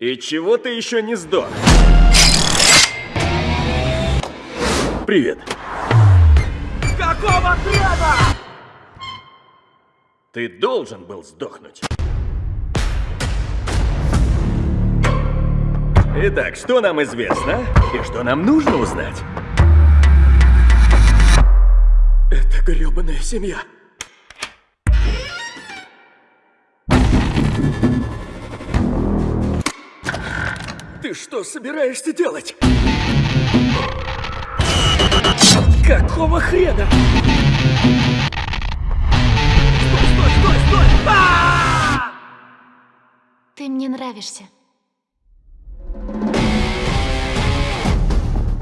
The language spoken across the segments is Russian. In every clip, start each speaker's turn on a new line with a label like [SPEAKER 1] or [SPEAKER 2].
[SPEAKER 1] И чего ты еще не сдох? Привет.
[SPEAKER 2] Какого хрена?
[SPEAKER 1] Ты должен был сдохнуть. Итак, что нам известно и что нам нужно узнать? Это грёбаная семья. Что собираешься делать? Какого хрена?
[SPEAKER 2] Стой, стой, стой, стой! А!
[SPEAKER 3] Ты мне нравишься.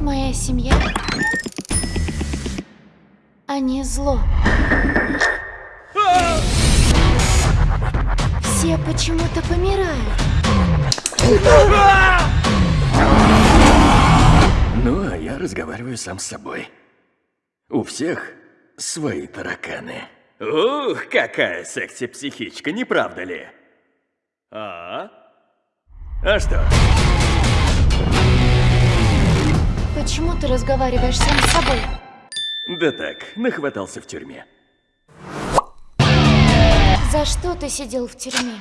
[SPEAKER 3] Моя семья... Они зло. Все почему-то помирают.
[SPEAKER 1] Разговариваю сам с собой. У всех свои тараканы. Ух, какая секси-психичка, не правда ли? А? А что?
[SPEAKER 3] Почему ты разговариваешь сам с собой?
[SPEAKER 1] Да так, нахватался в тюрьме.
[SPEAKER 3] За что ты сидел в тюрьме?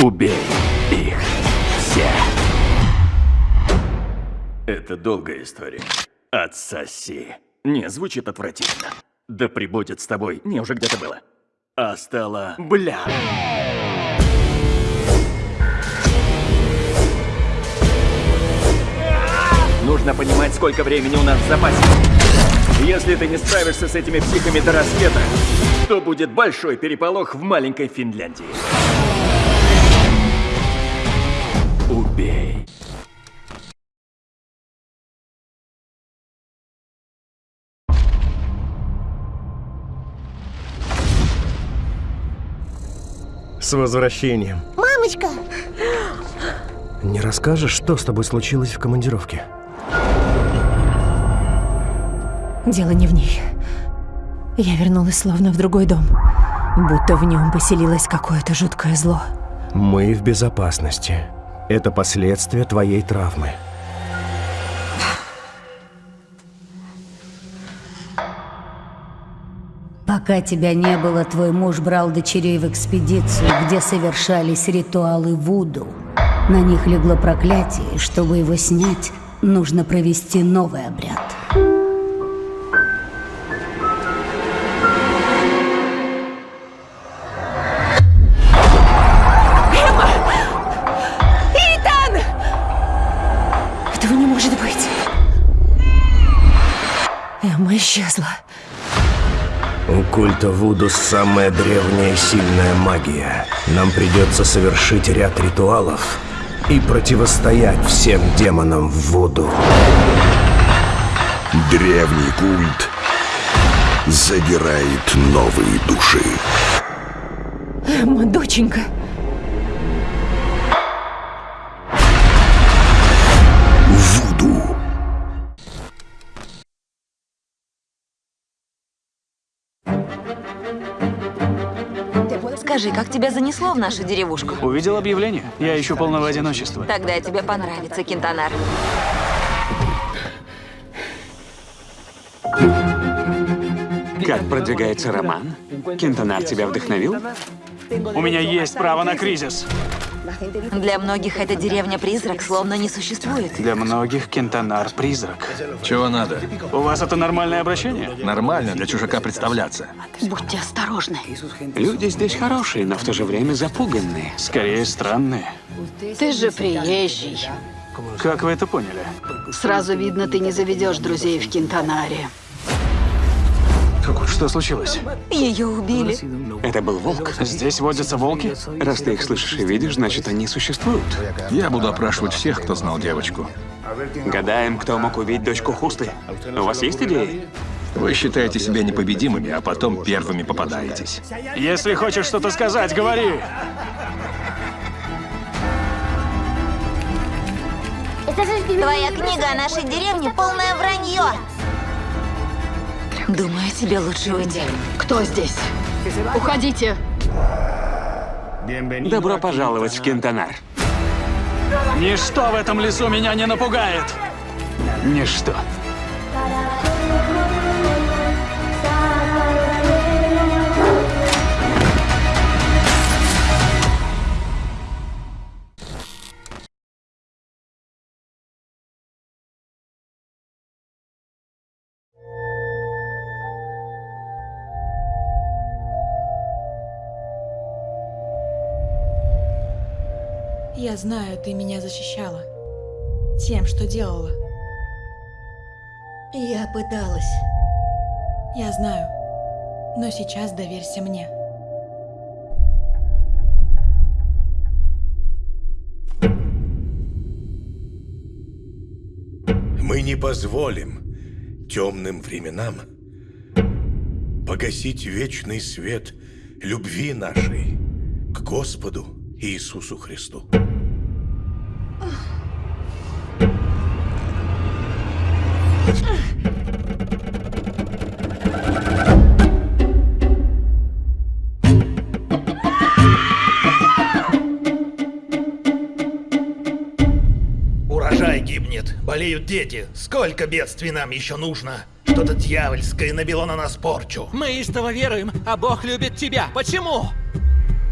[SPEAKER 1] Убей их все. Это долгая история. Отсоси. Не, звучит отвратительно. Да прибудет с тобой. Не, уже где-то было. А стало... Бля. Нужно понимать, сколько времени у нас в запасе. Если ты не справишься с этими психами до рассвета, то будет большой переполох в маленькой Финляндии.
[SPEAKER 4] С возвращением.
[SPEAKER 5] Мамочка!
[SPEAKER 4] Не расскажешь, что с тобой случилось в командировке?
[SPEAKER 6] Дело не в ней. Я вернулась словно в другой дом. Будто в нем поселилось какое-то жуткое зло.
[SPEAKER 4] Мы в безопасности. Это последствия твоей травмы.
[SPEAKER 5] Пока тебя не было, твой муж брал дочерей в экспедицию, где совершались ритуалы Вуду. На них легло проклятие, чтобы его снять, нужно провести новый обряд.
[SPEAKER 6] Этого не может быть. Эмма исчезла.
[SPEAKER 4] Культа Вуду самая древняя сильная магия. Нам придется совершить ряд ритуалов и противостоять всем демонам в Вуду.
[SPEAKER 7] Древний культ забирает новые души.
[SPEAKER 6] Эмма, доченька.
[SPEAKER 8] Скажи, как тебя занесло в нашу деревушку?
[SPEAKER 9] Увидел объявление. Я ищу полного одиночества.
[SPEAKER 8] Тогда тебе понравится, Кентонар.
[SPEAKER 10] Как продвигается роман? Кентонар тебя вдохновил?
[SPEAKER 9] У меня есть право на кризис.
[SPEAKER 8] Для многих эта деревня-призрак словно не существует.
[SPEAKER 9] Для многих Кентонар – призрак.
[SPEAKER 11] Чего надо?
[SPEAKER 9] У вас это нормальное обращение?
[SPEAKER 11] Нормально для чужака представляться.
[SPEAKER 8] Будьте осторожны.
[SPEAKER 10] Люди здесь хорошие, но в то же время запуганные.
[SPEAKER 9] Скорее, странные.
[SPEAKER 12] Ты же приезжий.
[SPEAKER 9] Как вы это поняли?
[SPEAKER 12] Сразу видно, ты не заведешь друзей в Кентонаре.
[SPEAKER 9] Что случилось?
[SPEAKER 8] Ее убили.
[SPEAKER 10] Это был волк.
[SPEAKER 9] Здесь водятся волки?
[SPEAKER 10] Раз ты их слышишь и видишь, значит, они существуют.
[SPEAKER 11] Я буду опрашивать всех, кто знал девочку.
[SPEAKER 10] Гадаем, кто мог убить дочку Хусты. У вас есть идеи?
[SPEAKER 11] Вы считаете себя непобедимыми, а потом первыми попадаетесь.
[SPEAKER 9] Если хочешь что-то сказать, говори.
[SPEAKER 8] Твоя книга о нашей деревне полное вранье. Думаю, тебе лучше уйти.
[SPEAKER 12] Кто здесь? Уходите.
[SPEAKER 10] Добро пожаловать в Кентонар.
[SPEAKER 9] Ничто в этом лесу меня не напугает. Ничто.
[SPEAKER 13] Я знаю, ты меня защищала. Тем, что делала.
[SPEAKER 14] Я пыталась.
[SPEAKER 13] Я знаю. Но сейчас доверься мне.
[SPEAKER 15] Мы не позволим темным временам погасить вечный свет любви нашей к Господу Иисусу Христу.
[SPEAKER 16] Болеют дети. Сколько бедствий нам еще нужно? Что-то дьявольское набило на нас порчу.
[SPEAKER 2] Мы истово веруем, а Бог любит тебя. Почему?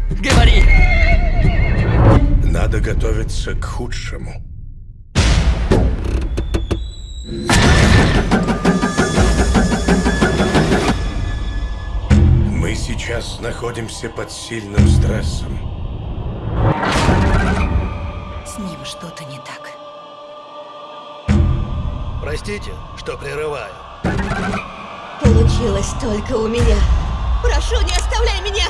[SPEAKER 2] Говори!
[SPEAKER 15] Надо готовиться к худшему. Мы сейчас находимся под сильным стрессом.
[SPEAKER 14] С ним что-то не так.
[SPEAKER 16] Простите, что прерываю.
[SPEAKER 14] Получилось только у меня. Прошу, не оставляй меня!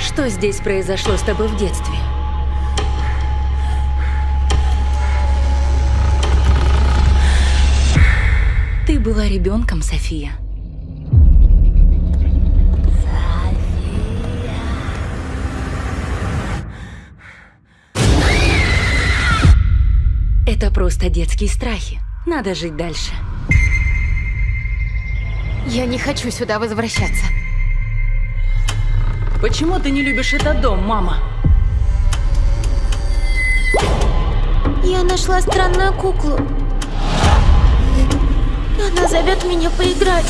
[SPEAKER 6] Что здесь произошло с тобой в детстве? Ты была ребенком, София. Это просто детские страхи. Надо жить дальше.
[SPEAKER 3] Я не хочу сюда возвращаться.
[SPEAKER 6] Почему ты не любишь этот дом, мама?
[SPEAKER 3] Я нашла странную куклу. Она зовет меня поиграть.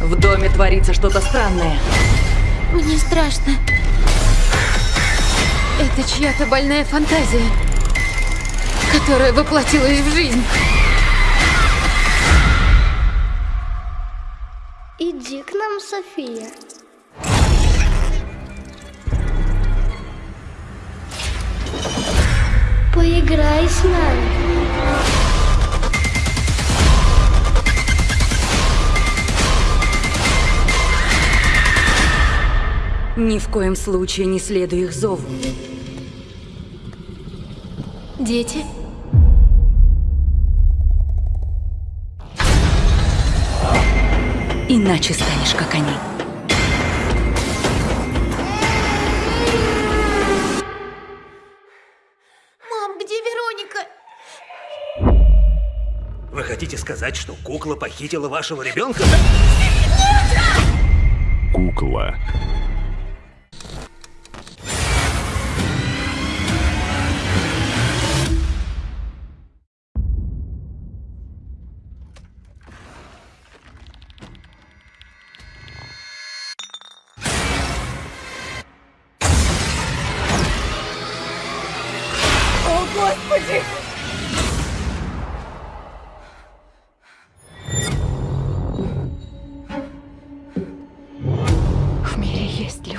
[SPEAKER 6] В доме творится что-то странное.
[SPEAKER 3] Мне страшно. Это чья-то больная фантазия, которая воплотилась в жизнь.
[SPEAKER 17] Иди к нам, София. С нами.
[SPEAKER 6] Ни в коем случае не следуй их зову.
[SPEAKER 3] Дети?
[SPEAKER 6] Иначе станешь как они.
[SPEAKER 16] Хотите сказать, что кукла похитила вашего ребенка?
[SPEAKER 7] Кукла.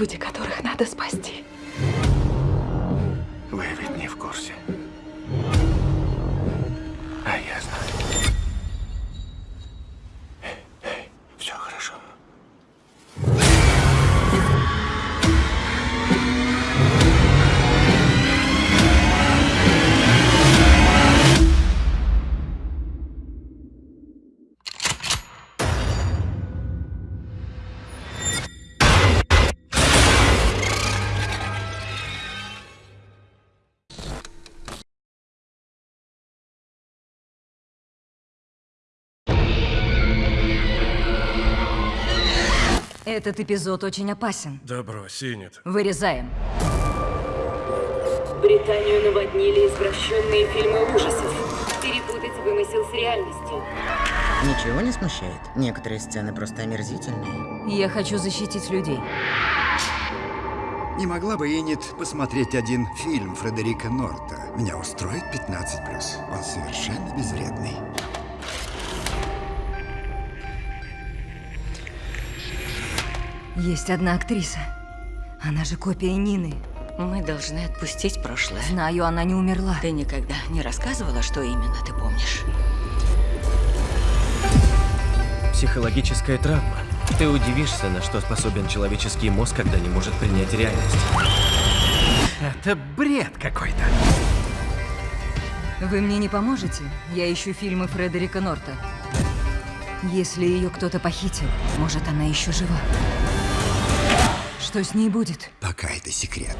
[SPEAKER 6] Люди, которых
[SPEAKER 18] Этот эпизод очень опасен.
[SPEAKER 15] Да брось, Инет.
[SPEAKER 18] Вырезаем.
[SPEAKER 19] Британию наводнили извращенные фильмы ужасов. Перепутать вымысел с реальностью.
[SPEAKER 20] Ничего не смущает? Некоторые сцены просто омерзительные.
[SPEAKER 18] Я хочу защитить людей.
[SPEAKER 21] Не могла бы Иннет посмотреть один фильм Фредерика Норта? Меня устроит 15+. Он совершенно безвредный.
[SPEAKER 18] Есть одна актриса. Она же копия Нины.
[SPEAKER 22] Мы должны отпустить прошлое.
[SPEAKER 18] Знаю, она не умерла.
[SPEAKER 22] Ты никогда не рассказывала, что именно ты помнишь?
[SPEAKER 23] Психологическая травма. Ты удивишься, на что способен человеческий мозг, когда не может принять реальность.
[SPEAKER 1] Это бред какой-то.
[SPEAKER 18] Вы мне не поможете? Я ищу фильмы Фредерика Норта. Если ее кто-то похитил, может, она еще жива. Что с ней будет?
[SPEAKER 21] Пока это секрет.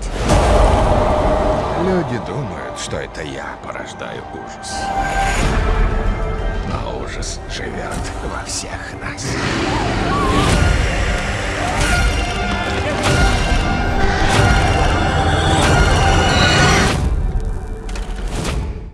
[SPEAKER 7] Люди думают, что это я порождаю ужас. Но ужас живет во всех нас.